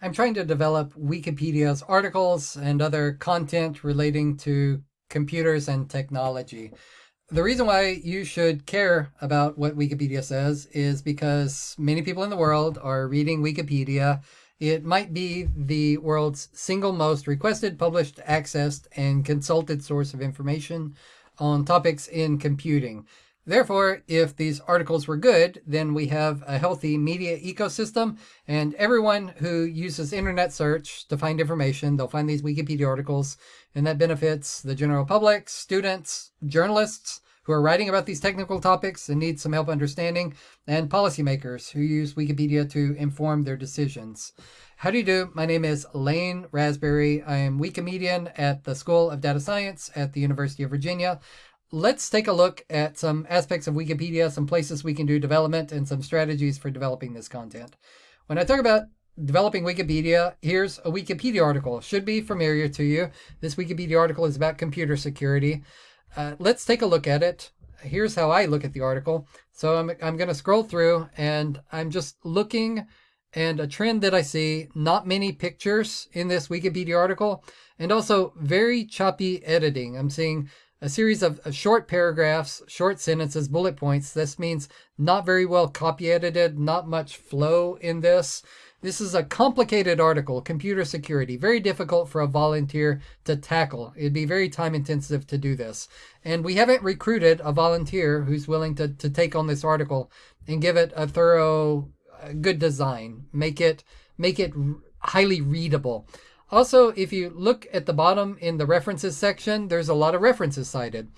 I'm trying to develop Wikipedia's articles and other content relating to computers and technology. The reason why you should care about what Wikipedia says is because many people in the world are reading Wikipedia. It might be the world's single most requested, published, accessed, and consulted source of information on topics in computing. Therefore, if these articles were good, then we have a healthy media ecosystem and everyone who uses internet search to find information, they'll find these Wikipedia articles and that benefits the general public, students, journalists who are writing about these technical topics and need some help understanding, and policymakers who use Wikipedia to inform their decisions. How do you do? My name is Lane Rasberry. I am Wikimedian at the School of Data Science at the University of Virginia let's take a look at some aspects of Wikipedia, some places we can do development, and some strategies for developing this content. When I talk about developing Wikipedia, here's a Wikipedia article. Should be familiar to you. This Wikipedia article is about computer security. Uh, let's take a look at it. Here's how I look at the article. So I'm, I'm going to scroll through and I'm just looking and a trend that I see, not many pictures in this Wikipedia article, and also very choppy editing. I'm seeing a series of, of, short paragraphs, short sentences, bullet points. This means not very well copy edited, not much flow in this. This is a complicated article, computer security, very difficult for a volunteer to tackle. It'd be very time intensive to do this. And we haven't recruited a volunteer who's willing to, to take on this article and give it a thorough, good design, make it, make it highly readable. Also, if you look at the bottom in the references section, there's a lot of references cited.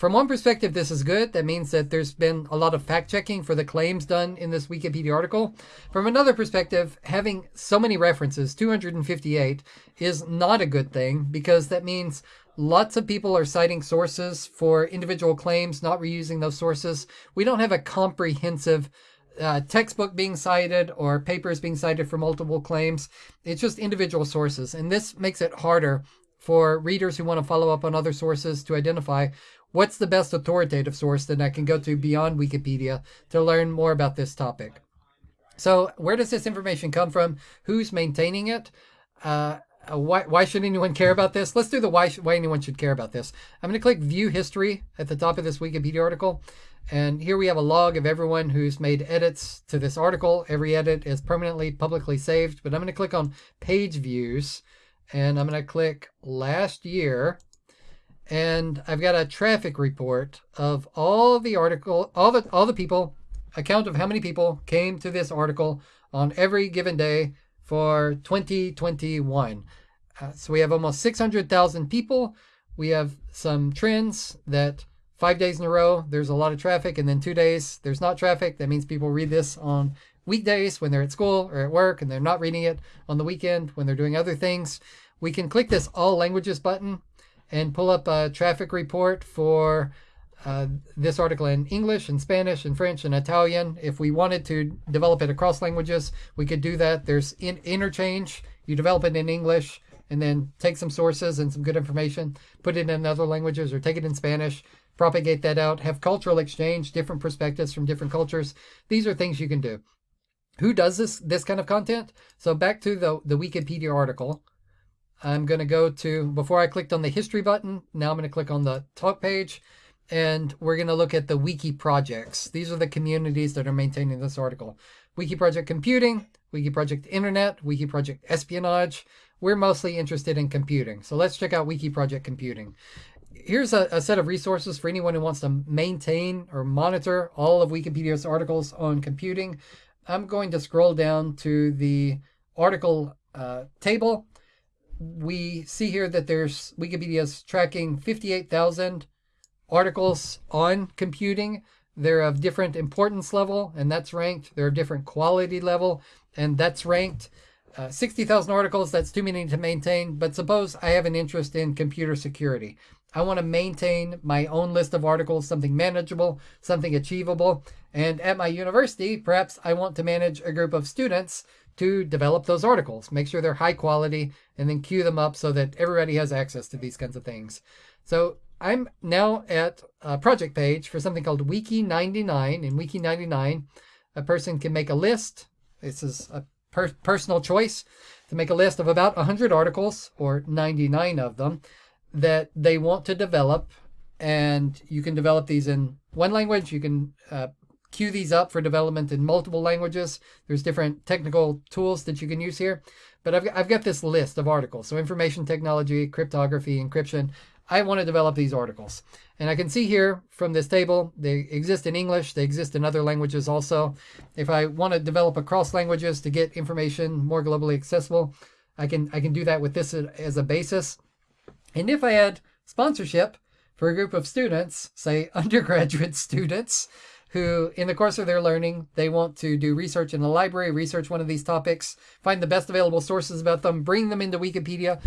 From one perspective, this is good. That means that there's been a lot of fact checking for the claims done in this Wikipedia article. From another perspective, having so many references, 258, is not a good thing because that means lots of people are citing sources for individual claims, not reusing those sources. We don't have a comprehensive uh, textbook being cited or papers being cited for multiple claims. It's just individual sources. And this makes it harder for readers who want to follow up on other sources to identify what's the best authoritative source that I can go to beyond Wikipedia to learn more about this topic. So where does this information come from? Who's maintaining it? Uh, uh why, why should anyone care about this? Let's do the why, why anyone should care about this. I'm going to click view history at the top of this Wikipedia article. And here we have a log of everyone who's made edits to this article. Every edit is permanently publicly saved, but I'm going to click on page views and I'm going to click last year. And I've got a traffic report of all the article, all the, all the people, account of how many people came to this article on every given day for 2021. Uh, so we have almost 600,000 people. We have some trends that five days in a row, there's a lot of traffic, and then two days, there's not traffic. That means people read this on weekdays when they're at school or at work, and they're not reading it on the weekend when they're doing other things. We can click this All Languages button and pull up a traffic report for uh, this article in English and Spanish and French and Italian. If we wanted to develop it across languages, we could do that. There's in interchange. You develop it in English and then take some sources and some good information, put it in other languages or take it in Spanish, propagate that out, have cultural exchange, different perspectives from different cultures. These are things you can do. Who does this this kind of content? So back to the, the Wikipedia article. I'm going to go to, before I clicked on the history button, now I'm going to click on the talk page and we're going to look at the wiki projects. These are the communities that are maintaining this article. Wiki Project Computing, Wiki Project Internet, Wiki Project Espionage. We're mostly interested in computing. So let's check out Wiki Project Computing here's a, a, set of resources for anyone who wants to maintain or monitor all of Wikipedia's articles on computing. I'm going to scroll down to the article uh, table. We see here that there's Wikipedia's tracking 58,000 articles on computing. They're of different importance level, and that's ranked. They're of different quality level, and that's ranked. Uh, 60,000 articles, that's too many to maintain, but suppose I have an interest in computer security. I want to maintain my own list of articles, something manageable, something achievable. And at my university, perhaps I want to manage a group of students to develop those articles, make sure they're high quality, and then queue them up so that everybody has access to these kinds of things. So I'm now at a project page for something called Wiki 99. In Wiki 99, a person can make a list. This is a per personal choice. to make a list of about 100 articles, or 99 of them, that they want to develop. And you can develop these in one language. You can uh, queue these up for development in multiple languages. There's different technical tools that you can use here. But I've, I've got this list of articles. So information technology, cryptography, encryption. I want to develop these articles. And I can see here from this table, they exist in English, they exist in other languages also. If I want to develop across languages to get information more globally accessible, I can, I can do that with this as a basis. And if I add sponsorship for a group of students, say undergraduate students, who in the course of their learning, they want to do research in the library, research one of these topics, find the best available sources about them, bring them into Wikipedia,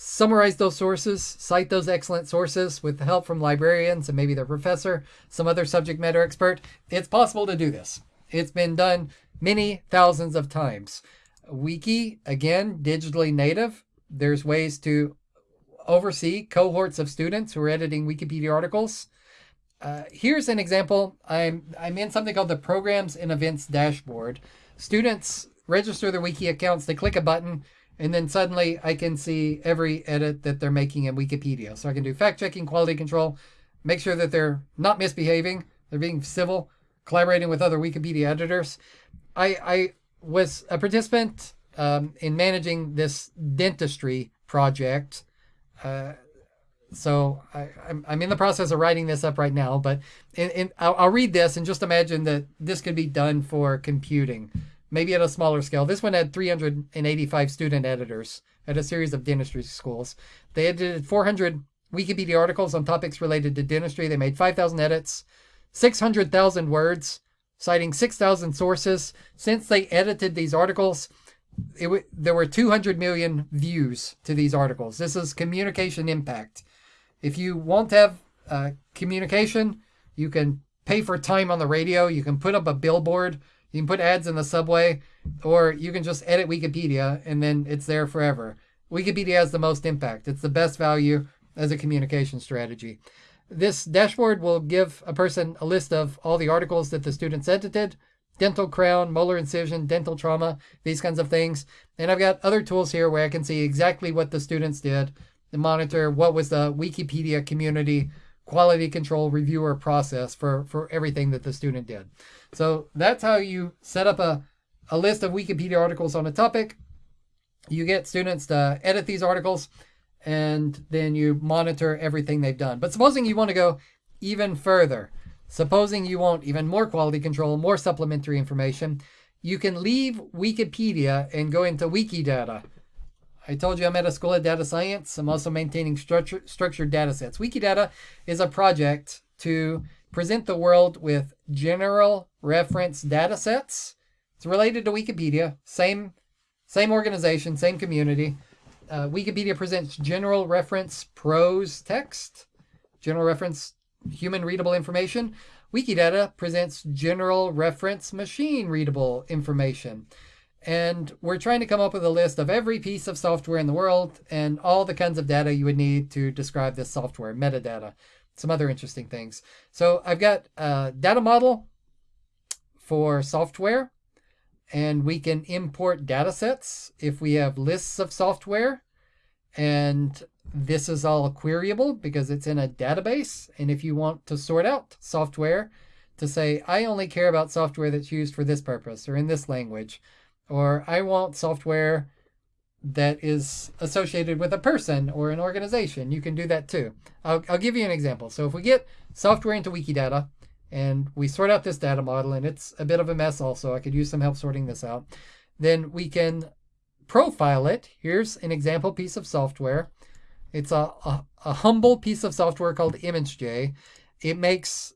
summarize those sources, cite those excellent sources with the help from librarians and maybe their professor, some other subject matter expert. It's possible to do this. It's been done many thousands of times. Wiki, again, digitally native. There's ways to oversee cohorts of students who are editing Wikipedia articles. Uh, here's an example. I'm, I'm in something called the Programs and Events Dashboard. Students register their Wiki accounts, they click a button, and then suddenly I can see every edit that they're making in Wikipedia. So I can do fact checking, quality control, make sure that they're not misbehaving, they're being civil, collaborating with other Wikipedia editors. I, I was a participant um, in managing this dentistry project. Uh, so I, am I'm in the process of writing this up right now, but in, in, I'll, I'll read this and just imagine that this could be done for computing maybe at a smaller scale. This one had 385 student editors at a series of dentistry schools. They edited 400 Wikipedia articles on topics related to dentistry. They made 5,000 edits, 600,000 words, citing 6,000 sources. Since they edited these articles, it there were 200 million views to these articles. This is communication impact. If you want to have uh, communication, you can pay for time on the radio. You can put up a billboard you can put ads in the subway, or you can just edit Wikipedia and then it's there forever. Wikipedia has the most impact. It's the best value as a communication strategy. This dashboard will give a person a list of all the articles that the students edited, dental crown, molar incision, dental trauma, these kinds of things. And I've got other tools here where I can see exactly what the students did and monitor what was the Wikipedia community quality control reviewer process for, for everything that the student did. So that's how you set up a, a list of Wikipedia articles on a topic. You get students to edit these articles and then you monitor everything they've done. But supposing you want to go even further, supposing you want even more quality control, more supplementary information, you can leave Wikipedia and go into Wikidata. I told you I'm at a school of data science. I'm also maintaining structure, structured data sets. Wikidata is a project to present the world with general reference data sets. It's related to Wikipedia, same, same organization, same community. Uh, Wikipedia presents general reference prose text, general reference human readable information. Wikidata presents general reference machine readable information. And we're trying to come up with a list of every piece of software in the world and all the kinds of data you would need to describe this software, metadata some other interesting things. So I've got a data model for software, and we can import data sets if we have lists of software. And this is all queryable because it's in a database. And if you want to sort out software to say, I only care about software that's used for this purpose or in this language, or I want software that is associated with a person or an organization. You can do that too. I'll, I'll give you an example. So if we get software into Wikidata and we sort out this data model, and it's a bit of a mess also, I could use some help sorting this out, then we can profile it. Here's an example piece of software. It's a, a, a humble piece of software called ImageJ. It makes,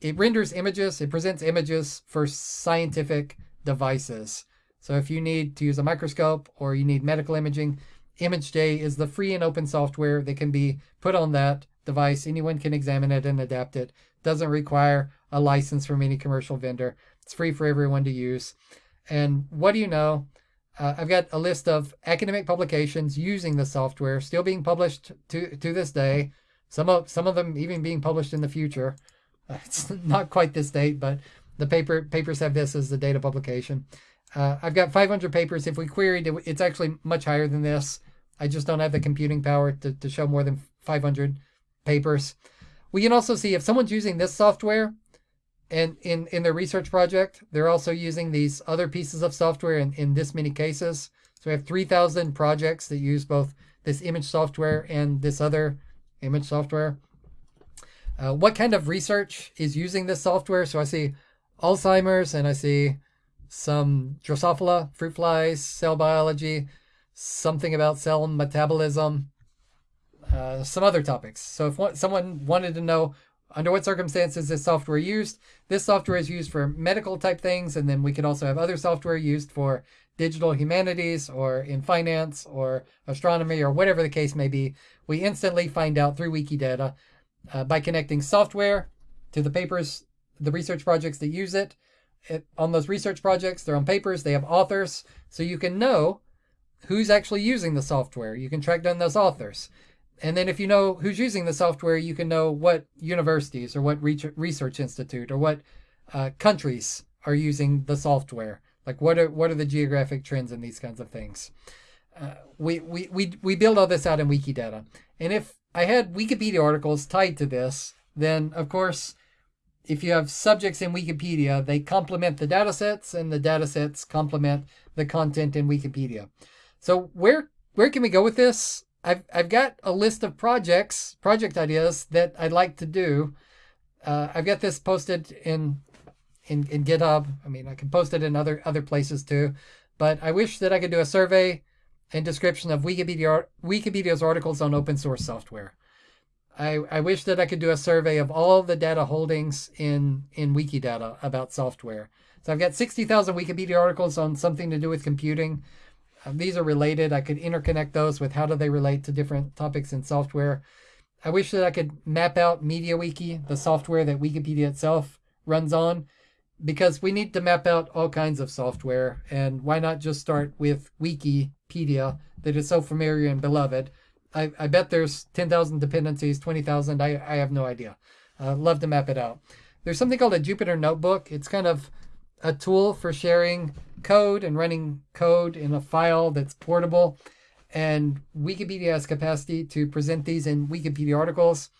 it renders images, it presents images for scientific devices. So if you need to use a microscope or you need medical imaging, ImageJ is the free and open software that can be put on that device. Anyone can examine it and adapt it. Doesn't require a license from any commercial vendor. It's free for everyone to use. And what do you know? Uh, I've got a list of academic publications using the software, still being published to, to this day. Some of some of them even being published in the future. It's not quite this date, but the paper papers have this as the date of publication. Uh, I've got 500 papers. If we queried, it, it's actually much higher than this. I just don't have the computing power to, to show more than 500 papers. We can also see if someone's using this software and in, in their research project, they're also using these other pieces of software in, in this many cases. So we have 3,000 projects that use both this image software and this other image software. Uh, what kind of research is using this software? So I see Alzheimer's and I see some Drosophila, fruit flies, cell biology, something about cell metabolism, uh, some other topics. So if someone wanted to know under what circumstances this software used, this software is used for medical type things, and then we could also have other software used for digital humanities or in finance or astronomy or whatever the case may be. We instantly find out through Wikidata uh, by connecting software to the papers, the research projects that use it. It. On those research projects, they're on papers, they have authors, so you can know who's actually using the software. You can track down those authors. And then if you know who's using the software, you can know what universities or what research institute or what uh, countries are using the software. Like what are what are the geographic trends and these kinds of things. Uh, we, we, we, we build all this out in Wikidata. And if I had Wikipedia articles tied to this, then of course, if you have subjects in Wikipedia, they complement the data sets and the data sets complement the content in Wikipedia. So where where can we go with this? I've, I've got a list of projects, project ideas that I'd like to do. Uh, I've got this posted in, in, in GitHub. I mean, I can post it in other, other places too, but I wish that I could do a survey and description of Wikipedia, Wikipedia's articles on open source software. I, I wish that I could do a survey of all the data holdings in, in Wikidata about software. So I've got 60,000 Wikipedia articles on something to do with computing. Um, these are related. I could interconnect those with how do they relate to different topics in software. I wish that I could map out MediaWiki, the software that Wikipedia itself runs on, because we need to map out all kinds of software. And why not just start with Wikipedia that is so familiar and beloved? I, I bet there's 10,000 dependencies, 20,000. I, I have no idea. Uh, love to map it out. There's something called a Jupyter Notebook. It's kind of a tool for sharing code and running code in a file that's portable. And Wikipedia has capacity to present these in Wikipedia articles.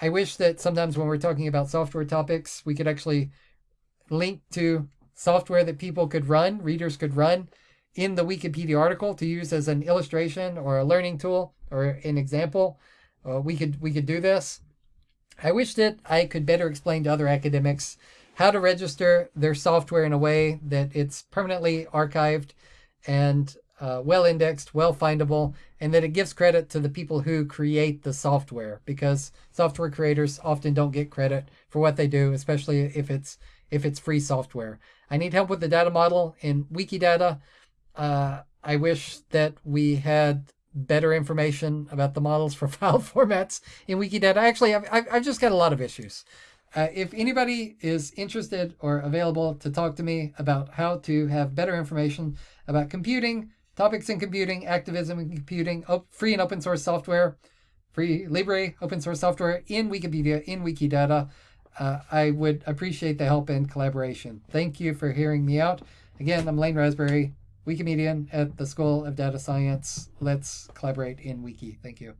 I wish that sometimes when we're talking about software topics, we could actually link to software that people could run, readers could run in the Wikipedia article to use as an illustration or a learning tool or an example. Uh, we could we could do this. I wish that I could better explain to other academics how to register their software in a way that it's permanently archived and uh, well indexed, well findable, and that it gives credit to the people who create the software because software creators often don't get credit for what they do, especially if it's if it's free software. I need help with the data model in Wikidata. Uh, I wish that we had better information about the models for file formats in Wikidata. Actually, I've, I've just got a lot of issues. Uh, if anybody is interested or available to talk to me about how to have better information about computing, topics in computing, activism in computing, free and open source software, free Libre open source software in Wikipedia, in Wikidata, uh, I would appreciate the help and collaboration. Thank you for hearing me out. Again, I'm Lane Rasberry, Wikimedian at the School of Data Science. Let's collaborate in Wiki. Thank you.